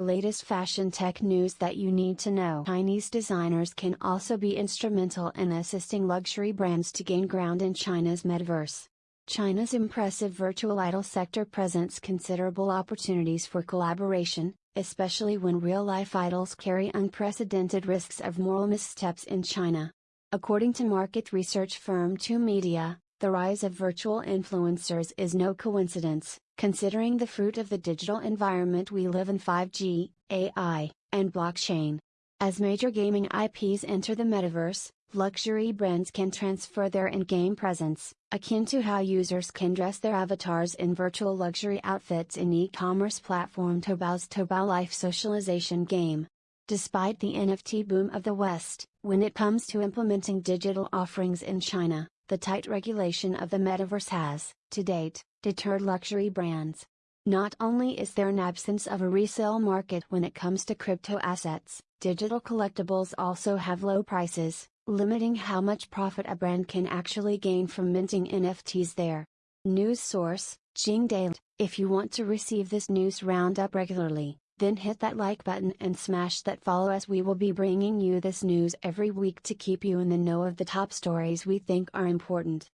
Latest fashion tech news that you need to know. Chinese designers can also be instrumental in assisting luxury brands to gain ground in China's metaverse. China's impressive virtual idol sector presents considerable opportunities for collaboration, especially when real life idols carry unprecedented risks of moral missteps in China. According to market research firm 2 Media, the rise of virtual influencers is no coincidence, considering the fruit of the digital environment we live in 5G, AI, and blockchain. As major gaming IPs enter the metaverse, luxury brands can transfer their in game presence, akin to how users can dress their avatars in virtual luxury outfits in e commerce platform Taobao's Taobao Life socialization game. Despite the NFT boom of the West, when it comes to implementing digital offerings in China, the tight regulation of the metaverse has, to date, deterred luxury brands. Not only is there an absence of a resale market when it comes to crypto assets, digital collectibles also have low prices, limiting how much profit a brand can actually gain from minting NFTs there. News source, Jing Daily. If you want to receive this news roundup regularly, then hit that like button and smash that follow as we will be bringing you this news every week to keep you in the know of the top stories we think are important.